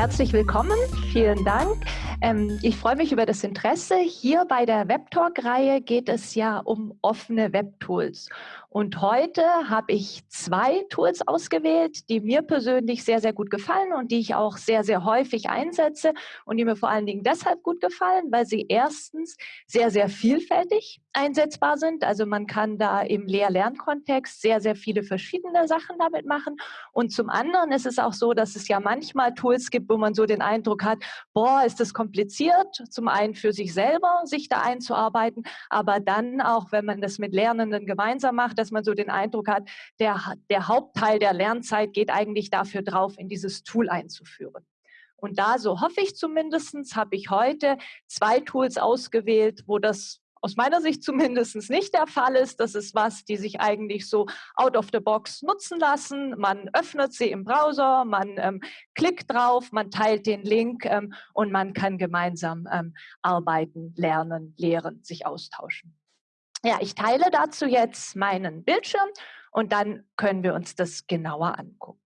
Herzlich willkommen, vielen Dank. Ähm, ich freue mich über das Interesse. Hier bei der Webtalk-Reihe geht es ja um offene Webtools. Und heute habe ich zwei Tools ausgewählt, die mir persönlich sehr, sehr gut gefallen und die ich auch sehr, sehr häufig einsetze und die mir vor allen Dingen deshalb gut gefallen, weil sie erstens sehr, sehr vielfältig einsetzbar sind. Also man kann da im Lehr-Lernkontext sehr, sehr viele verschiedene Sachen damit machen. Und zum anderen ist es auch so, dass es ja manchmal Tools gibt, wo man so den Eindruck hat, boah, ist das kompliziert, zum einen für sich selber, sich da einzuarbeiten, aber dann auch, wenn man das mit Lernenden gemeinsam macht, dass man so den Eindruck hat, der, der Hauptteil der Lernzeit geht eigentlich dafür drauf, in dieses Tool einzuführen. Und da, so hoffe ich zumindest, habe ich heute zwei Tools ausgewählt, wo das aus meiner Sicht zumindest nicht der Fall ist. Das ist was, die sich eigentlich so out of the box nutzen lassen. Man öffnet sie im Browser, man ähm, klickt drauf, man teilt den Link ähm, und man kann gemeinsam ähm, arbeiten, lernen, lehren, sich austauschen. Ja, ich teile dazu jetzt meinen Bildschirm und dann können wir uns das genauer angucken.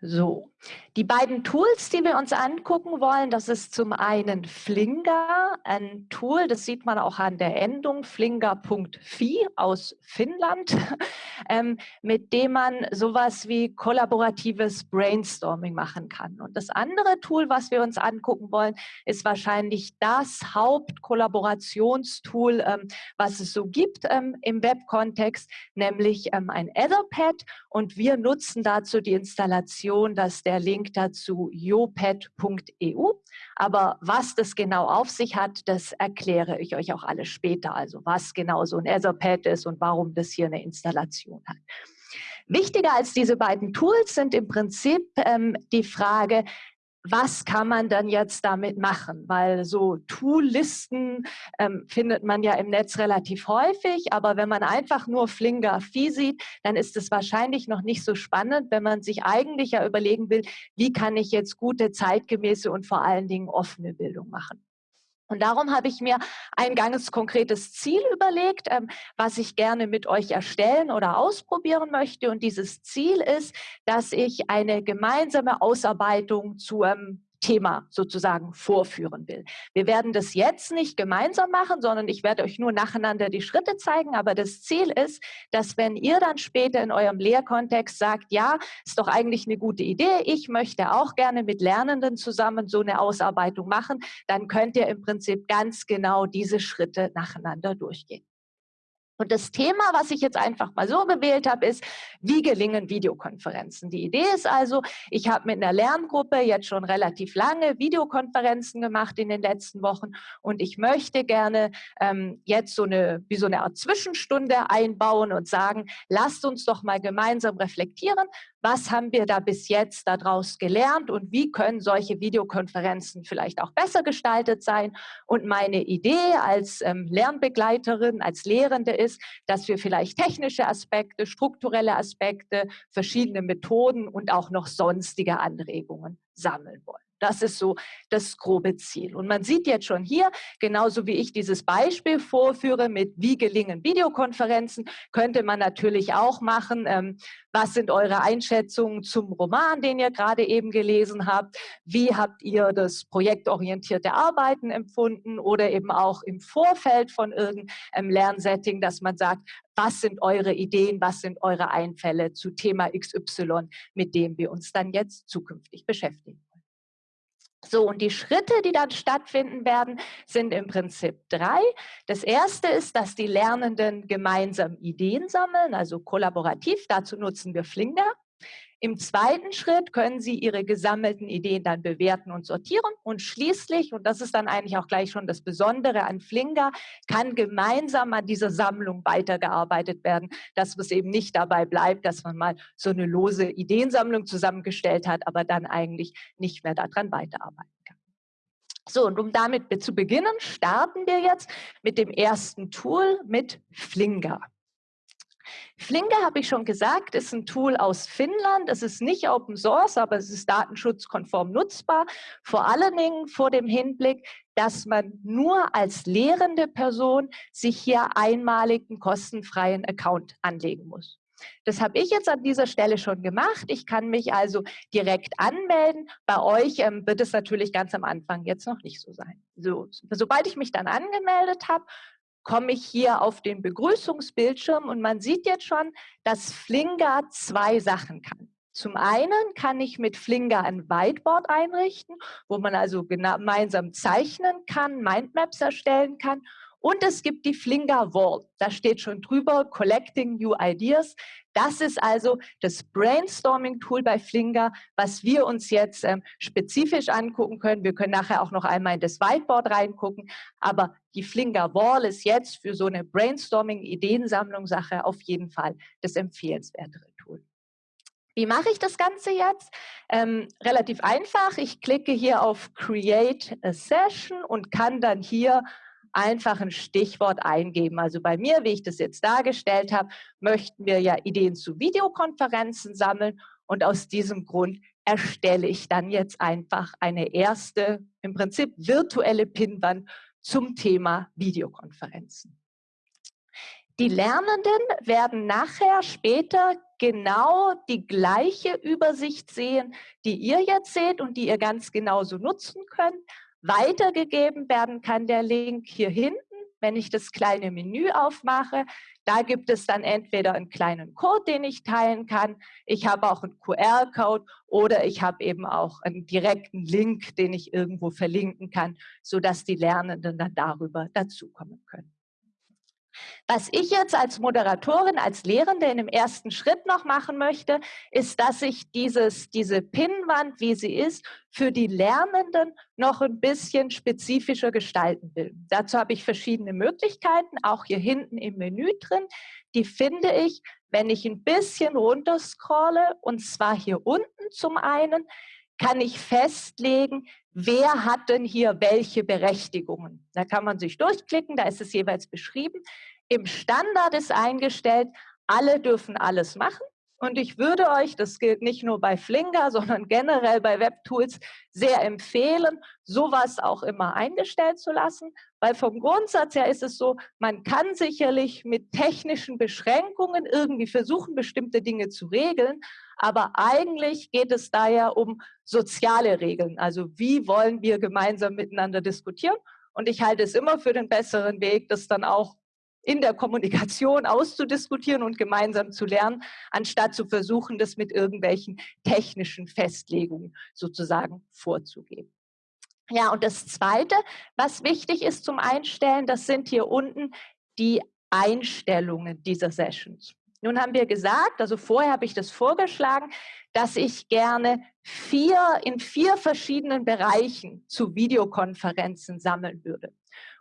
So, die beiden Tools, die wir uns angucken wollen, das ist zum einen Flinga, ein Tool, das sieht man auch an der Endung, flinga.fi aus Finnland, ähm, mit dem man sowas wie kollaboratives Brainstorming machen kann. Und das andere Tool, was wir uns angucken wollen, ist wahrscheinlich das Hauptkollaborationstool, ähm, was es so gibt ähm, im Web-Kontext, nämlich ähm, ein Etherpad. Und wir nutzen dazu die Installation dass der Link dazu joped.eu. Aber was das genau auf sich hat, das erkläre ich euch auch alles später. Also was genau so ein Etherpad ist und warum das hier eine Installation hat. Wichtiger als diese beiden Tools sind im Prinzip ähm, die Frage, was kann man dann jetzt damit machen? Weil so Tool-Listen ähm, findet man ja im Netz relativ häufig, aber wenn man einfach nur Flinga-Phi sieht, dann ist es wahrscheinlich noch nicht so spannend, wenn man sich eigentlich ja überlegen will, wie kann ich jetzt gute, zeitgemäße und vor allen Dingen offene Bildung machen. Und darum habe ich mir ein ganz konkretes Ziel überlegt, ähm, was ich gerne mit euch erstellen oder ausprobieren möchte. Und dieses Ziel ist, dass ich eine gemeinsame Ausarbeitung zu einem Thema sozusagen vorführen will. Wir werden das jetzt nicht gemeinsam machen, sondern ich werde euch nur nacheinander die Schritte zeigen. Aber das Ziel ist, dass wenn ihr dann später in eurem Lehrkontext sagt, ja, ist doch eigentlich eine gute Idee, ich möchte auch gerne mit Lernenden zusammen so eine Ausarbeitung machen, dann könnt ihr im Prinzip ganz genau diese Schritte nacheinander durchgehen. Und das Thema, was ich jetzt einfach mal so gewählt habe, ist, wie gelingen Videokonferenzen? Die Idee ist also, ich habe mit einer Lerngruppe jetzt schon relativ lange Videokonferenzen gemacht in den letzten Wochen und ich möchte gerne ähm, jetzt so eine, wie so eine Art Zwischenstunde einbauen und sagen, lasst uns doch mal gemeinsam reflektieren, was haben wir da bis jetzt daraus gelernt und wie können solche Videokonferenzen vielleicht auch besser gestaltet sein. Und meine Idee als ähm, Lernbegleiterin, als Lehrende ist, dass wir vielleicht technische Aspekte, strukturelle Aspekte, verschiedene Methoden und auch noch sonstige Anregungen sammeln wollen. Das ist so das grobe Ziel. Und man sieht jetzt schon hier, genauso wie ich dieses Beispiel vorführe mit wie gelingen Videokonferenzen, könnte man natürlich auch machen, ähm, was sind eure Einschätzungen zum Roman, den ihr gerade eben gelesen habt? Wie habt ihr das projektorientierte Arbeiten empfunden oder eben auch im Vorfeld von irgendeinem Lernsetting, dass man sagt, was sind eure Ideen, was sind eure Einfälle zu Thema XY, mit dem wir uns dann jetzt zukünftig beschäftigen. So, und die Schritte, die dann stattfinden werden, sind im Prinzip drei. Das erste ist, dass die Lernenden gemeinsam Ideen sammeln, also kollaborativ. Dazu nutzen wir Flinger. Im zweiten Schritt können Sie Ihre gesammelten Ideen dann bewerten und sortieren. Und schließlich, und das ist dann eigentlich auch gleich schon das Besondere an Flinga, kann gemeinsam an dieser Sammlung weitergearbeitet werden, dass es eben nicht dabei bleibt, dass man mal so eine lose Ideensammlung zusammengestellt hat, aber dann eigentlich nicht mehr daran weiterarbeiten kann. So, und um damit zu beginnen, starten wir jetzt mit dem ersten Tool, mit Flinga. Flinke, habe ich schon gesagt, ist ein Tool aus Finnland. Es ist nicht Open Source, aber es ist datenschutzkonform nutzbar. Vor allen Dingen vor dem Hinblick, dass man nur als lehrende Person sich hier einmaligen kostenfreien Account anlegen muss. Das habe ich jetzt an dieser Stelle schon gemacht. Ich kann mich also direkt anmelden. Bei euch ähm, wird es natürlich ganz am Anfang jetzt noch nicht so sein. So, sobald ich mich dann angemeldet habe, komme ich hier auf den Begrüßungsbildschirm und man sieht jetzt schon, dass Flinger zwei Sachen kann. Zum einen kann ich mit Flinger ein Whiteboard einrichten, wo man also gemeinsam zeichnen kann, Mindmaps erstellen kann. Und es gibt die Flinger Wall. Da steht schon drüber, Collecting New Ideas. Das ist also das Brainstorming-Tool bei Flinger, was wir uns jetzt ähm, spezifisch angucken können. Wir können nachher auch noch einmal in das Whiteboard reingucken. Aber die Flinger Wall ist jetzt für so eine Brainstorming-Ideensammlung-Sache auf jeden Fall das empfehlenswertere Tool. Wie mache ich das Ganze jetzt? Ähm, relativ einfach. Ich klicke hier auf Create a Session und kann dann hier einfach ein Stichwort eingeben. Also bei mir, wie ich das jetzt dargestellt habe, möchten wir ja Ideen zu Videokonferenzen sammeln und aus diesem Grund erstelle ich dann jetzt einfach eine erste, im Prinzip virtuelle Pinwand zum Thema Videokonferenzen. Die Lernenden werden nachher später genau die gleiche Übersicht sehen, die ihr jetzt seht und die ihr ganz genauso nutzen könnt. Weitergegeben werden kann der Link hier hinten, wenn ich das kleine Menü aufmache. Da gibt es dann entweder einen kleinen Code, den ich teilen kann. Ich habe auch einen QR-Code oder ich habe eben auch einen direkten Link, den ich irgendwo verlinken kann, sodass die Lernenden dann darüber dazukommen können. Was ich jetzt als Moderatorin, als Lehrende in dem ersten Schritt noch machen möchte, ist, dass ich dieses, diese Pinnwand, wie sie ist, für die Lernenden noch ein bisschen spezifischer gestalten will. Dazu habe ich verschiedene Möglichkeiten, auch hier hinten im Menü drin. Die finde ich, wenn ich ein bisschen runterscrolle, und zwar hier unten zum einen, kann ich festlegen, wer hat denn hier welche Berechtigungen. Da kann man sich durchklicken, da ist es jeweils beschrieben. Im Standard ist eingestellt, alle dürfen alles machen. Und ich würde euch, das gilt nicht nur bei Flinger, sondern generell bei Webtools, sehr empfehlen, sowas auch immer eingestellt zu lassen, weil vom Grundsatz her ist es so, man kann sicherlich mit technischen Beschränkungen irgendwie versuchen, bestimmte Dinge zu regeln, aber eigentlich geht es da ja um soziale Regeln. Also wie wollen wir gemeinsam miteinander diskutieren? Und ich halte es immer für den besseren Weg, das dann auch in der Kommunikation auszudiskutieren und gemeinsam zu lernen, anstatt zu versuchen, das mit irgendwelchen technischen Festlegungen sozusagen vorzugeben. Ja, und das Zweite, was wichtig ist zum Einstellen, das sind hier unten die Einstellungen dieser Sessions. Nun haben wir gesagt, also vorher habe ich das vorgeschlagen, dass ich gerne vier in vier verschiedenen Bereichen zu Videokonferenzen sammeln würde.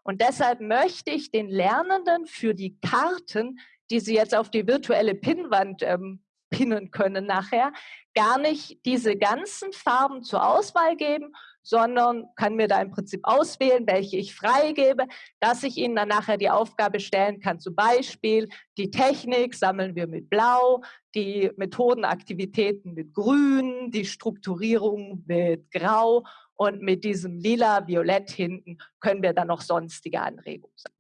Und deshalb möchte ich den Lernenden für die Karten, die sie jetzt auf die virtuelle Pinnwand ähm, pinnen können nachher, gar nicht diese ganzen Farben zur Auswahl geben, sondern kann mir da im Prinzip auswählen, welche ich freigebe, dass ich Ihnen dann nachher die Aufgabe stellen kann. Zum Beispiel die Technik sammeln wir mit Blau, die Methodenaktivitäten mit Grün, die Strukturierung mit Grau und mit diesem lila, violett hinten können wir dann noch sonstige Anregungen sammeln.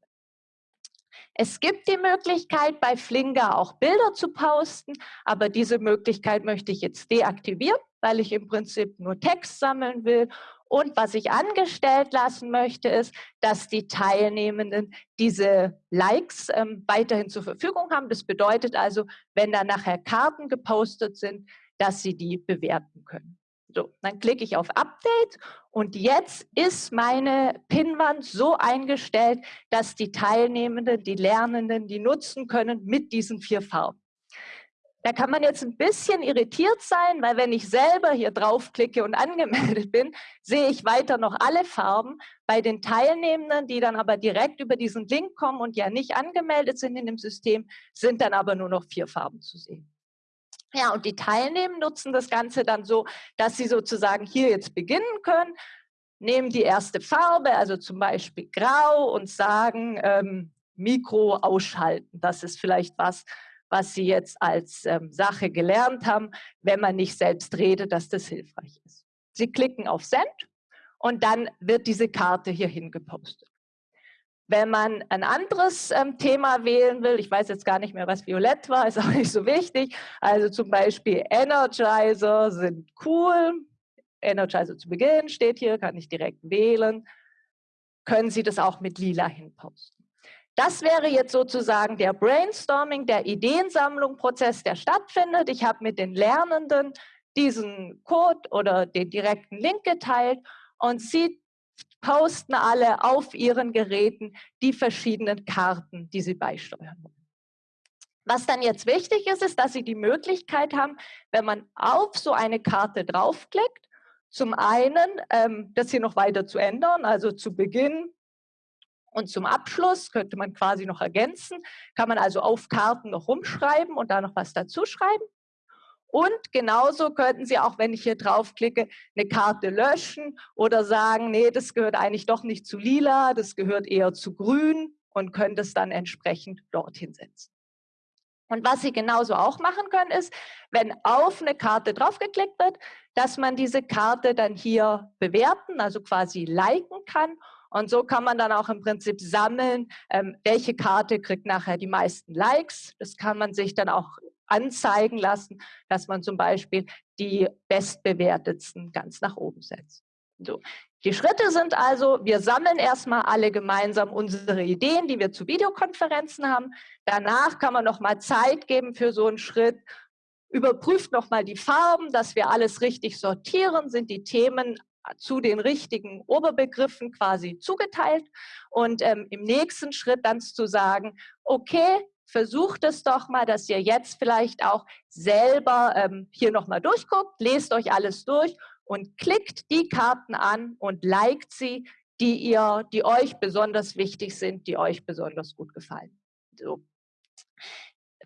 Es gibt die Möglichkeit, bei Flinger auch Bilder zu posten, aber diese Möglichkeit möchte ich jetzt deaktivieren, weil ich im Prinzip nur Text sammeln will. Und was ich angestellt lassen möchte, ist, dass die Teilnehmenden diese Likes ähm, weiterhin zur Verfügung haben. Das bedeutet also, wenn da nachher Karten gepostet sind, dass sie die bewerten können. So, dann klicke ich auf Update und jetzt ist meine Pinnwand so eingestellt, dass die Teilnehmenden, die Lernenden, die nutzen können mit diesen vier Farben. Da kann man jetzt ein bisschen irritiert sein, weil wenn ich selber hier draufklicke und angemeldet bin, sehe ich weiter noch alle Farben. Bei den Teilnehmenden, die dann aber direkt über diesen Link kommen und ja nicht angemeldet sind in dem System, sind dann aber nur noch vier Farben zu sehen. Ja, und die Teilnehmer nutzen das Ganze dann so, dass sie sozusagen hier jetzt beginnen können, nehmen die erste Farbe, also zum Beispiel Grau und sagen, ähm, Mikro ausschalten. Das ist vielleicht was, was Sie jetzt als ähm, Sache gelernt haben, wenn man nicht selbst redet, dass das hilfreich ist. Sie klicken auf Send und dann wird diese Karte hier hingepostet. Wenn man ein anderes ähm, Thema wählen will, ich weiß jetzt gar nicht mehr, was Violett war, ist auch nicht so wichtig. Also zum Beispiel Energizer sind cool. Energizer zu Beginn steht hier, kann ich direkt wählen. Können Sie das auch mit lila hinposten. Das wäre jetzt sozusagen der Brainstorming, der Ideensammlung-Prozess, der stattfindet. Ich habe mit den Lernenden diesen Code oder den direkten Link geteilt und sie posten alle auf ihren Geräten die verschiedenen Karten, die sie beisteuern wollen. Was dann jetzt wichtig ist, ist, dass Sie die Möglichkeit haben, wenn man auf so eine Karte draufklickt, zum einen ähm, das hier noch weiter zu ändern, also zu Beginn und zum Abschluss könnte man quasi noch ergänzen, kann man also auf Karten noch rumschreiben und da noch was dazu schreiben. Und genauso könnten Sie auch, wenn ich hier draufklicke, eine Karte löschen oder sagen, nee, das gehört eigentlich doch nicht zu lila, das gehört eher zu grün und können das dann entsprechend dorthin setzen. Und was Sie genauso auch machen können, ist, wenn auf eine Karte draufgeklickt wird, dass man diese Karte dann hier bewerten, also quasi liken kann. Und so kann man dann auch im Prinzip sammeln, ähm, welche Karte kriegt nachher die meisten Likes. Das kann man sich dann auch anzeigen lassen, dass man zum Beispiel die bestbewertetsten ganz nach oben setzt. So. Die Schritte sind also, wir sammeln erstmal alle gemeinsam unsere Ideen, die wir zu Videokonferenzen haben. Danach kann man nochmal Zeit geben für so einen Schritt. Überprüft nochmal die Farben, dass wir alles richtig sortieren. Sind die Themen zu den richtigen Oberbegriffen quasi zugeteilt und ähm, im nächsten Schritt dann zu sagen, okay, versucht es doch mal, dass ihr jetzt vielleicht auch selber ähm, hier nochmal durchguckt, lest euch alles durch und klickt die Karten an und liked sie, die ihr, die euch besonders wichtig sind, die euch besonders gut gefallen. So.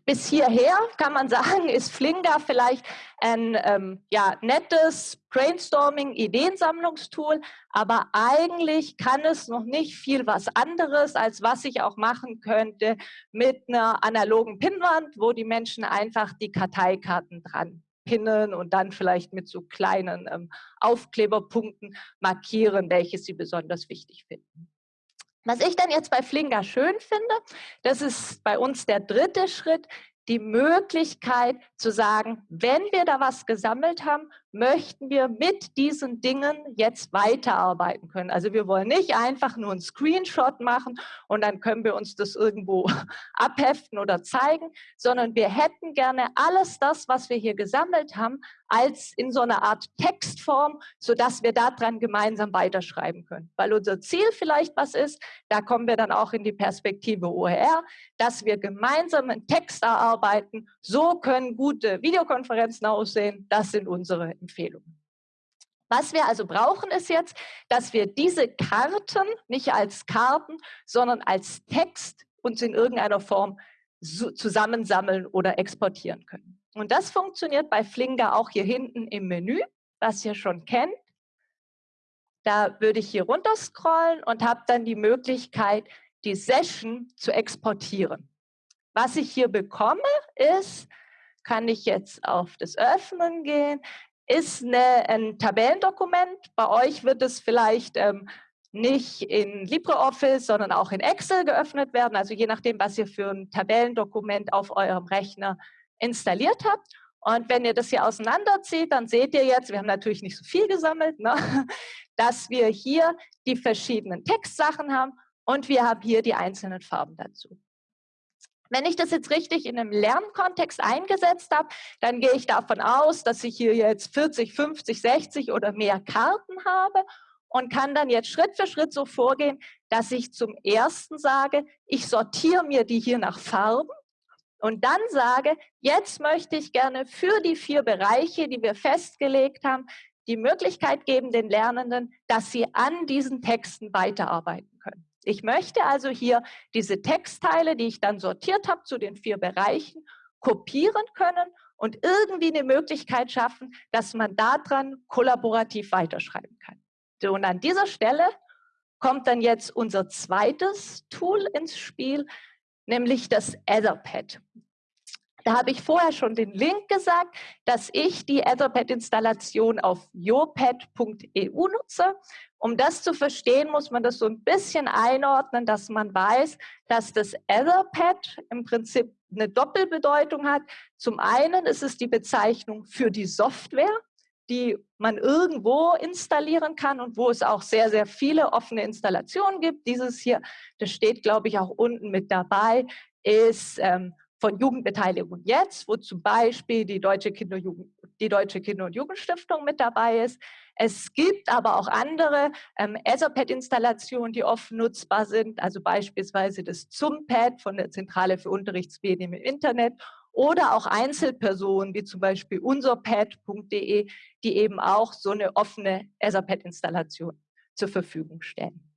Bis hierher kann man sagen, ist Flinga vielleicht ein ähm, ja, nettes Brainstorming, Ideensammlungstool, aber eigentlich kann es noch nicht viel was anderes, als was ich auch machen könnte mit einer analogen Pinnwand, wo die Menschen einfach die Karteikarten dran pinnen und dann vielleicht mit so kleinen ähm, Aufkleberpunkten markieren, welche sie besonders wichtig finden. Was ich dann jetzt bei Flinga schön finde, das ist bei uns der dritte Schritt, die Möglichkeit zu sagen, wenn wir da was gesammelt haben, möchten wir mit diesen Dingen jetzt weiterarbeiten können. Also wir wollen nicht einfach nur einen Screenshot machen und dann können wir uns das irgendwo abheften oder zeigen, sondern wir hätten gerne alles das, was wir hier gesammelt haben, als in so einer Art Textform, sodass wir daran gemeinsam weiterschreiben können. Weil unser Ziel vielleicht was ist, da kommen wir dann auch in die Perspektive OER, dass wir gemeinsam einen Text erarbeiten. So können gute Videokonferenzen aussehen. Das sind unsere Empfehlungen. Was wir also brauchen, ist jetzt, dass wir diese Karten nicht als Karten, sondern als Text uns in irgendeiner Form zusammensammeln oder exportieren können. Und das funktioniert bei Flinger auch hier hinten im Menü, was ihr schon kennt. Da würde ich hier runter scrollen und habe dann die Möglichkeit, die Session zu exportieren. Was ich hier bekomme, ist, kann ich jetzt auf das Öffnen gehen, ist eine, ein Tabellendokument. Bei euch wird es vielleicht ähm, nicht in LibreOffice, sondern auch in Excel geöffnet werden. Also je nachdem, was ihr für ein Tabellendokument auf eurem Rechner installiert habt. Und wenn ihr das hier auseinanderzieht, dann seht ihr jetzt, wir haben natürlich nicht so viel gesammelt, ne, dass wir hier die verschiedenen Textsachen haben und wir haben hier die einzelnen Farben dazu. Wenn ich das jetzt richtig in einem Lernkontext eingesetzt habe, dann gehe ich davon aus, dass ich hier jetzt 40, 50, 60 oder mehr Karten habe und kann dann jetzt Schritt für Schritt so vorgehen, dass ich zum ersten sage, ich sortiere mir die hier nach Farben und dann sage, jetzt möchte ich gerne für die vier Bereiche, die wir festgelegt haben, die Möglichkeit geben den Lernenden, dass sie an diesen Texten weiterarbeiten. Ich möchte also hier diese Textteile, die ich dann sortiert habe zu den vier Bereichen, kopieren können und irgendwie eine Möglichkeit schaffen, dass man daran kollaborativ weiterschreiben kann. So, und an dieser Stelle kommt dann jetzt unser zweites Tool ins Spiel, nämlich das Etherpad. Da habe ich vorher schon den Link gesagt, dass ich die Etherpad-Installation auf jopad.eu nutze. Um das zu verstehen, muss man das so ein bisschen einordnen, dass man weiß, dass das Etherpad im Prinzip eine Doppelbedeutung hat. Zum einen ist es die Bezeichnung für die Software, die man irgendwo installieren kann und wo es auch sehr, sehr viele offene Installationen gibt. Dieses hier, das steht, glaube ich, auch unten mit dabei, ist ähm, von Jugendbeteiligung jetzt, wo zum Beispiel die Deutsche Kinder, die Deutsche Kinder- und Jugendstiftung mit dabei ist. Es gibt aber auch andere ähm, Etherpad-Installationen, die offen nutzbar sind, also beispielsweise das ZUMPad von der Zentrale für Unterrichtsmedien im Internet oder auch Einzelpersonen, wie zum Beispiel unserpad.de, die eben auch so eine offene Etherpad-Installation zur Verfügung stellen.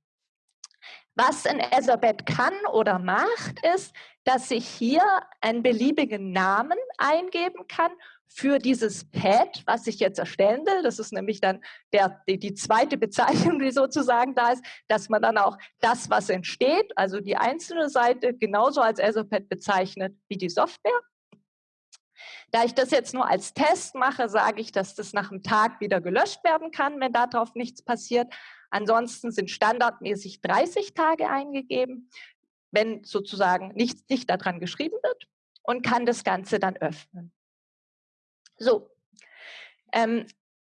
Was Etherpad kann oder macht, ist, dass ich hier einen beliebigen Namen eingeben kann für dieses Pad, was ich jetzt erstellen will. Das ist nämlich dann der, die, die, zweite Bezeichnung, die sozusagen da ist, dass man dann auch das, was entsteht, also die einzelne Seite, genauso als Etherpad bezeichnet wie die Software. Da ich das jetzt nur als Test mache, sage ich, dass das nach einem Tag wieder gelöscht werden kann, wenn darauf nichts passiert. Ansonsten sind standardmäßig 30 Tage eingegeben, wenn sozusagen nichts nicht daran geschrieben wird und kann das Ganze dann öffnen. So, ähm,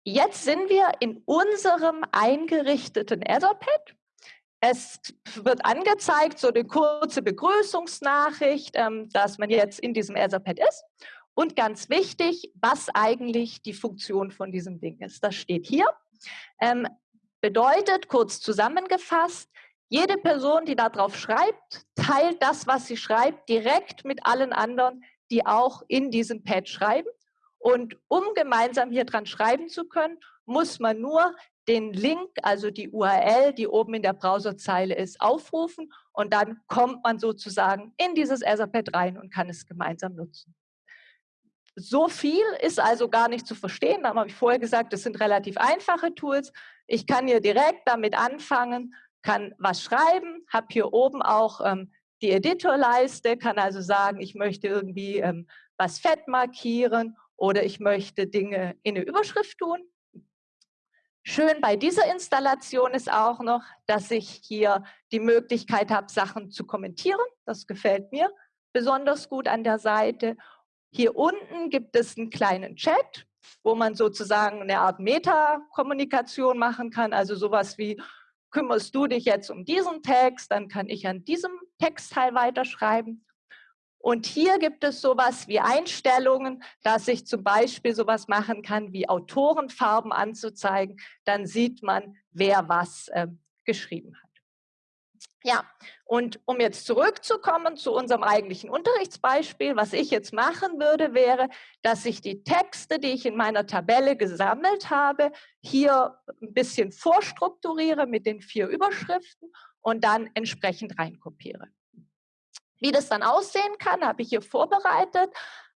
jetzt sind wir in unserem eingerichteten Etherpad. Es wird angezeigt, so eine kurze Begrüßungsnachricht, ähm, dass man jetzt in diesem Etherpad ist. Und ganz wichtig, was eigentlich die Funktion von diesem Ding ist. Das steht hier. Ähm, bedeutet, kurz zusammengefasst, jede Person, die darauf schreibt, teilt das, was sie schreibt, direkt mit allen anderen, die auch in diesem Pad schreiben. Und um gemeinsam hier dran schreiben zu können, muss man nur den Link, also die URL, die oben in der Browserzeile ist, aufrufen und dann kommt man sozusagen in dieses Etherpad rein und kann es gemeinsam nutzen. So viel ist also gar nicht zu verstehen. Da habe ich vorher gesagt, das sind relativ einfache Tools. Ich kann hier direkt damit anfangen, kann was schreiben, habe hier oben auch ähm, die Editorleiste, kann also sagen, ich möchte irgendwie ähm, was fett markieren oder ich möchte Dinge in eine Überschrift tun. Schön bei dieser Installation ist auch noch, dass ich hier die Möglichkeit habe, Sachen zu kommentieren. Das gefällt mir besonders gut an der Seite. Hier unten gibt es einen kleinen Chat, wo man sozusagen eine Art Meta-Kommunikation machen kann, also sowas wie, kümmerst du dich jetzt um diesen Text, dann kann ich an diesem Textteil weiterschreiben. Und hier gibt es sowas wie Einstellungen, dass ich zum Beispiel sowas machen kann, wie Autorenfarben anzuzeigen. Dann sieht man, wer was äh, geschrieben hat. Ja, und um jetzt zurückzukommen zu unserem eigentlichen Unterrichtsbeispiel, was ich jetzt machen würde, wäre, dass ich die Texte, die ich in meiner Tabelle gesammelt habe, hier ein bisschen vorstrukturiere mit den vier Überschriften und dann entsprechend reinkopiere. Wie das dann aussehen kann, habe ich hier vorbereitet.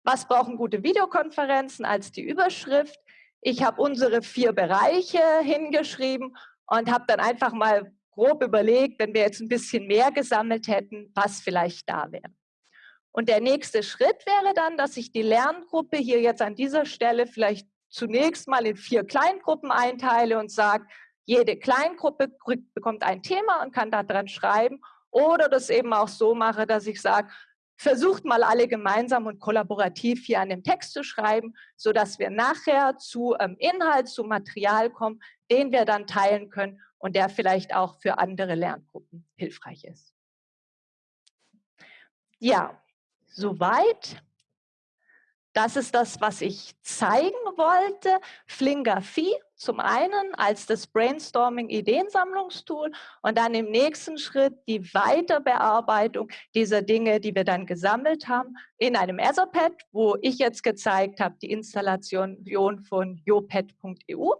Was brauchen gute Videokonferenzen als die Überschrift? Ich habe unsere vier Bereiche hingeschrieben und habe dann einfach mal grob überlegt, wenn wir jetzt ein bisschen mehr gesammelt hätten, was vielleicht da wäre. Und der nächste Schritt wäre dann, dass ich die Lerngruppe hier jetzt an dieser Stelle vielleicht zunächst mal in vier Kleingruppen einteile und sage, jede Kleingruppe bekommt ein Thema und kann daran schreiben. Oder das eben auch so mache, dass ich sage, versucht mal alle gemeinsam und kollaborativ hier an dem Text zu schreiben, sodass wir nachher zu ähm, Inhalt, zu Material kommen, den wir dann teilen können und der vielleicht auch für andere Lerngruppen hilfreich ist. Ja, soweit. Das ist das, was ich zeigen wollte. Flingrafie zum einen als das Brainstorming-Ideensammlungstool und dann im nächsten Schritt die Weiterbearbeitung dieser Dinge, die wir dann gesammelt haben, in einem Etherpad, wo ich jetzt gezeigt habe, die Installation von jopad.eu.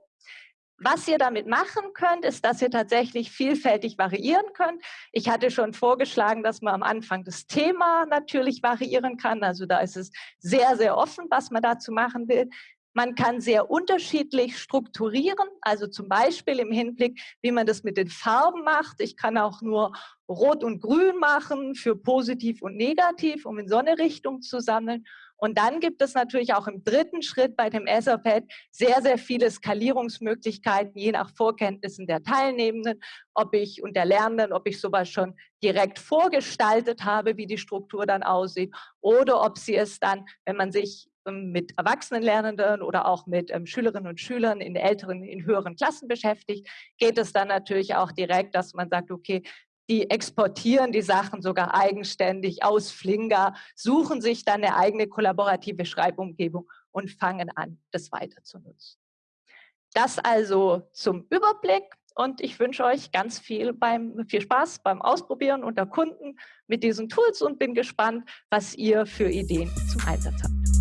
Was ihr damit machen könnt, ist, dass ihr tatsächlich vielfältig variieren könnt. Ich hatte schon vorgeschlagen, dass man am Anfang das Thema natürlich variieren kann. Also da ist es sehr, sehr offen, was man dazu machen will. Man kann sehr unterschiedlich strukturieren, also zum Beispiel im Hinblick, wie man das mit den Farben macht. Ich kann auch nur Rot und Grün machen für positiv und negativ, um in so eine Richtung zu sammeln. Und dann gibt es natürlich auch im dritten Schritt bei dem Etherpad sehr, sehr viele Skalierungsmöglichkeiten, je nach Vorkenntnissen der Teilnehmenden, ob ich und der Lernenden, ob ich sowas schon direkt vorgestaltet habe, wie die Struktur dann aussieht, oder ob sie es dann, wenn man sich ähm, mit Erwachsenenlernenden oder auch mit ähm, Schülerinnen und Schülern in älteren, in höheren Klassen beschäftigt, geht es dann natürlich auch direkt, dass man sagt, okay, die exportieren die Sachen sogar eigenständig aus Flinga, suchen sich dann eine eigene kollaborative Schreibumgebung und fangen an, das weiter zu nutzen. Das also zum Überblick und ich wünsche euch ganz viel, beim, viel Spaß beim Ausprobieren unter Kunden mit diesen Tools und bin gespannt, was ihr für Ideen zum Einsatz habt.